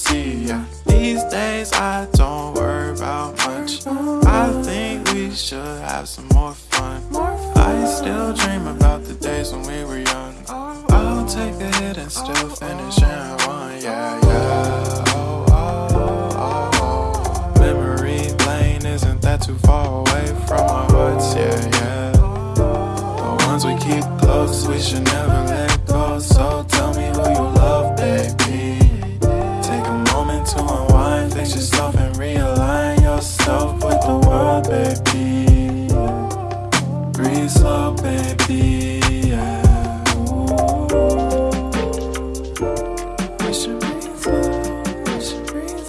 see ya. These days I don't worry about much. I think we should have some more fun. I still dream about the days when we were young. I'll take a hit and still finish and yeah, yeah.